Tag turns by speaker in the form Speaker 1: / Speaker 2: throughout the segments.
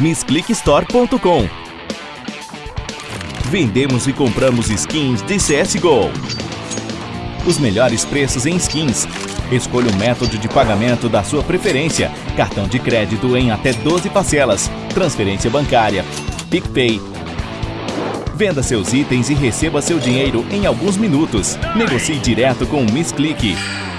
Speaker 1: MissClickStore.com Vendemos e compramos skins de CSGO. Os melhores preços em skins. Escolha o método de pagamento da sua preferência. Cartão de crédito em até 12 parcelas. Transferência bancária. PicPay Venda seus itens e receba seu dinheiro em alguns minutos. Negocie direto com o MissClick.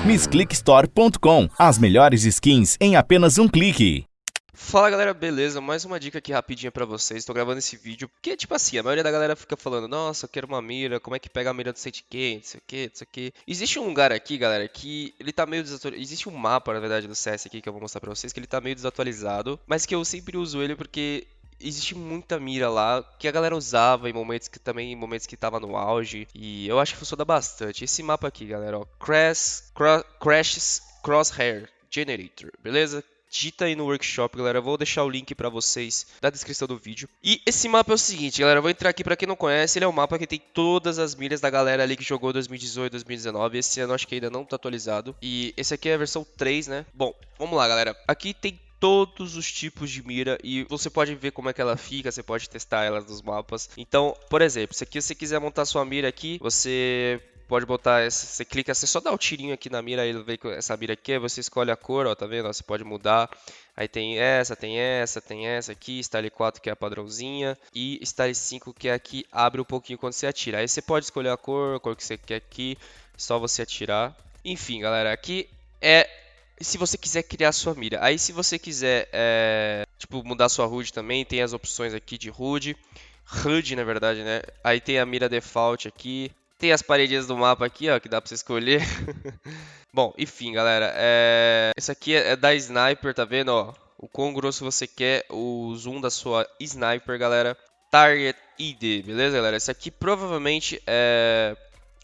Speaker 1: MissClickStore.com As melhores skins em apenas um clique.
Speaker 2: Fala galera, beleza? Mais uma dica aqui rapidinha pra vocês. Estou gravando esse vídeo porque, tipo assim, a maioria da galera fica falando: Nossa, eu quero uma mira, como é que pega a mira do Sidekick, não sei o que, não sei o que. Existe um lugar aqui, galera, que ele tá meio desatualizado. Existe um mapa, na verdade, do CS aqui que eu vou mostrar pra vocês, que ele tá meio desatualizado, mas que eu sempre uso ele porque existe muita mira lá que a galera usava em momentos que também em momentos que tava no auge e eu acho que funciona bastante. Esse mapa aqui, galera, ó, Crash, Crashes Crosshair Generator, beleza? digita aí no workshop, galera. Eu vou deixar o link para vocês na descrição do vídeo. E esse mapa é o seguinte, galera. Eu vou entrar aqui para quem não conhece. Ele é um mapa que tem todas as milhas da galera ali que jogou 2018, 2019. Esse ano acho que ainda não tá atualizado. E esse aqui é a versão 3, né? Bom, vamos lá, galera. Aqui tem todos os tipos de mira e você pode ver como é que ela fica, você pode testar ela nos mapas. Então, por exemplo, se aqui você quiser montar sua mira aqui, você pode botar, essa, você clica, você só dá o um tirinho aqui na mira, ele vê que essa mira aqui, você escolhe a cor, ó, tá vendo? Você pode mudar. Aí tem essa, tem essa, tem essa aqui, Style 4 que é a padrãozinha e Style 5 que é aqui, abre um pouquinho quando você atira. Aí você pode escolher a cor, a cor que você quer aqui, só você atirar. Enfim, galera, aqui é se você quiser criar sua mira. Aí se você quiser, é, tipo, mudar sua HUD também, tem as opções aqui de HUD. HUD, na verdade, né? Aí tem a mira default aqui. Tem as paredinhas do mapa aqui, ó, que dá pra você escolher. Bom, enfim, galera. É... Esse aqui é da Sniper, tá vendo, ó? O quão grosso você quer, o zoom da sua Sniper, galera. Target ID, beleza, galera? Esse aqui provavelmente é,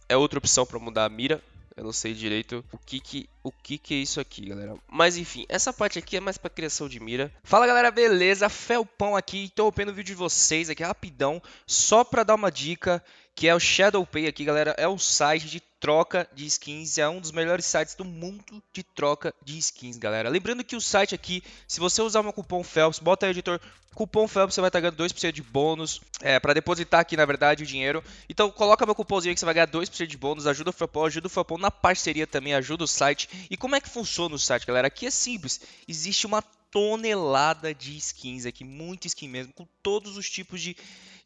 Speaker 2: é outra opção para mudar a mira. Eu não sei direito o que que, o que que é isso aqui, galera. Mas enfim, essa parte aqui é mais para criação de mira. Fala, galera, beleza? Felpão aqui. Interrompendo o vídeo de vocês aqui rapidão, só para dar uma dica que é o ShadowPay aqui, galera, é o site de troca de skins, é um dos melhores sites do mundo de troca de skins, galera. Lembrando que o site aqui, se você usar meu cupom Phelps, bota aí, editor, cupom Phelps, você vai estar ganhando 2% de bônus, é, para depositar aqui, na verdade, o dinheiro. Então, coloca meu cupomzinho que você vai ganhar 2% de bônus, ajuda o Felpão, ajuda o Felpão na parceria também, ajuda o site. E como é que funciona o site, galera? Aqui é simples, existe uma tonelada de skins aqui, muito skin mesmo, com todos os tipos de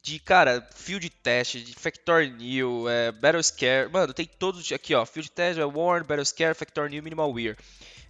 Speaker 2: de, cara, field test, de Factor New, é, Battle Scare, mano, tem todos aqui, ó, field test, é Warn, Battle Scare, Factor New, Minimal Wear.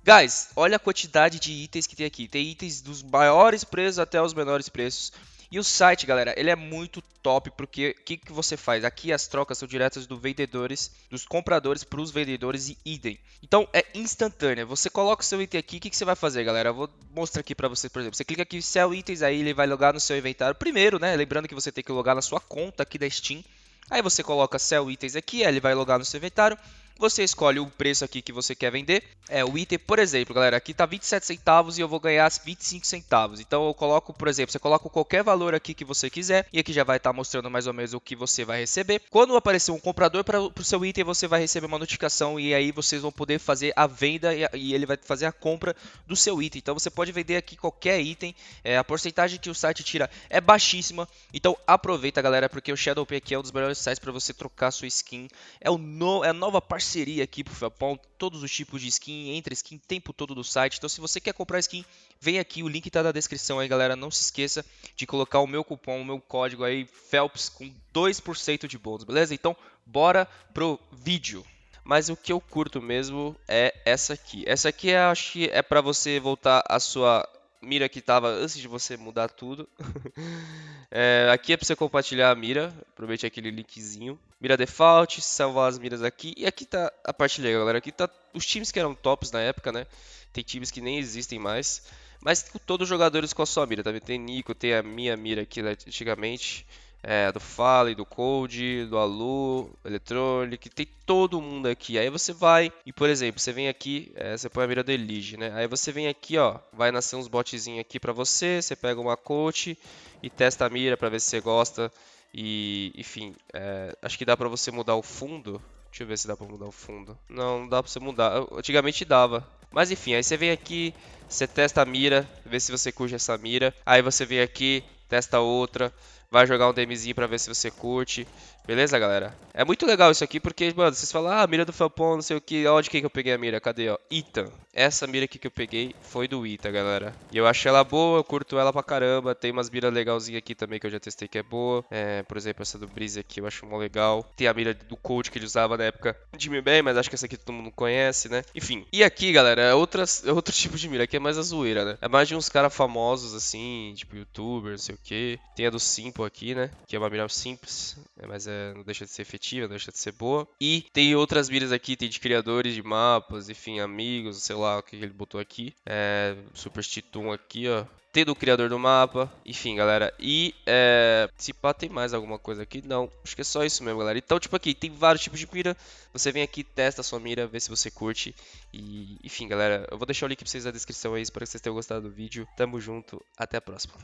Speaker 2: Guys, olha a quantidade de itens que tem aqui. Tem itens dos maiores preços até os menores preços. E o site, galera, ele é muito top porque o que, que você faz? Aqui as trocas são diretas dos vendedores, dos compradores para os vendedores e idem. Então é instantânea. Você coloca o seu item aqui, o que, que você vai fazer, galera? Eu vou mostrar aqui para você, por exemplo. Você clica aqui sell itens, aí ele vai logar no seu inventário. Primeiro, né? Lembrando que você tem que logar na sua conta aqui da Steam. Aí você coloca sell itens aqui, aí ele vai logar no seu inventário. Você escolhe o preço aqui que você quer vender. É, o item, por exemplo, galera, aqui tá 27 centavos e eu vou ganhar 25 centavos. Então eu coloco, por exemplo, você coloca qualquer valor aqui que você quiser e aqui já vai estar tá mostrando mais ou menos o que você vai receber. Quando aparecer um comprador para o seu item, você vai receber uma notificação e aí vocês vão poder fazer a venda e, e ele vai fazer a compra do seu item. Então você pode vender aqui qualquer item. É, a porcentagem que o site tira é baixíssima. Então aproveita, galera, porque o Shadowpay aqui é um dos melhores sites para você trocar sua skin. É, o no, é a nova parceria parceria aqui pro Felpão, todos os tipos de skin, entra skin o tempo todo do site. Então se você quer comprar skin, vem aqui, o link tá na descrição aí, galera. Não se esqueça de colocar o meu cupom, o meu código aí, Phelps, com 2% de bônus, beleza? Então, bora pro vídeo. Mas o que eu curto mesmo é essa aqui. Essa aqui eu acho que é para você voltar a sua mira que estava antes de você mudar tudo. é, aqui é para você compartilhar a mira, aproveite aquele linkzinho. Mira default, salvar as miras aqui. E aqui tá a parte legal, galera. Aqui tá os times que eram tops na época, né? Tem times que nem existem mais. Mas todos os jogadores com a sua mira, tá vendo? Tem Nico, tem a minha mira aqui né, antigamente é, do Fale, do Code, do Alu, Electronic, tem todo mundo aqui. Aí você vai e, por exemplo, você vem aqui, é, você põe a mira do Elige, né? Aí você vem aqui, ó, vai nascer uns botzinhos aqui pra você, você pega uma coach e testa a mira pra ver se você gosta E, enfim, é, acho que dá pra você mudar o fundo. Deixa eu ver se dá pra mudar o fundo. Não, não dá pra você mudar. Antigamente dava. Mas enfim, aí você vem aqui, você testa a mira, vê se você curte essa mira. Aí você vem aqui, testa outra, vai jogar um DMzinho pra ver se você curte. Beleza, galera? É muito legal isso aqui porque, mano, vocês falam, ah, mira do Felpon, não sei o que. Onde que eu peguei a mira? Cadê, ó? Ita. Essa mira aqui que eu peguei foi do Ita, galera. E eu achei ela boa, eu curto ela pra caramba. Tem umas miras legalzinhas aqui também que eu já testei que é boa. É, por exemplo, essa do Breeze aqui eu acho mó legal. Tem a mira do Cold que ele usava na época de Mi Bem, mas acho que essa aqui todo mundo conhece, né? Enfim. E aqui, galera, é, outras, é outro tipo de mira. Aqui é mais a zoeira, né? É mais de uns caras famosos, assim, tipo youtuber, não sei o que. Tem a do Simple aqui, né? Que é uma mira simples, é, mas é, não deixa de ser efetiva, não deixa de ser boa. E tem outras miras aqui, tem de criadores de mapas, enfim, amigos, sei lá o que ele botou aqui. É, Super aqui, ó. Tem do criador do mapa, enfim, galera. E é, se pá, tem mais alguma coisa aqui? Não, acho que é só isso mesmo, galera. Então, tipo aqui, tem vários tipos de mira. Você vem aqui, testa a sua mira, vê se você curte. E, enfim, galera, eu vou deixar o link pra vocês na descrição aí. Espero que vocês tenham gostado do vídeo. Tamo junto, até a próxima.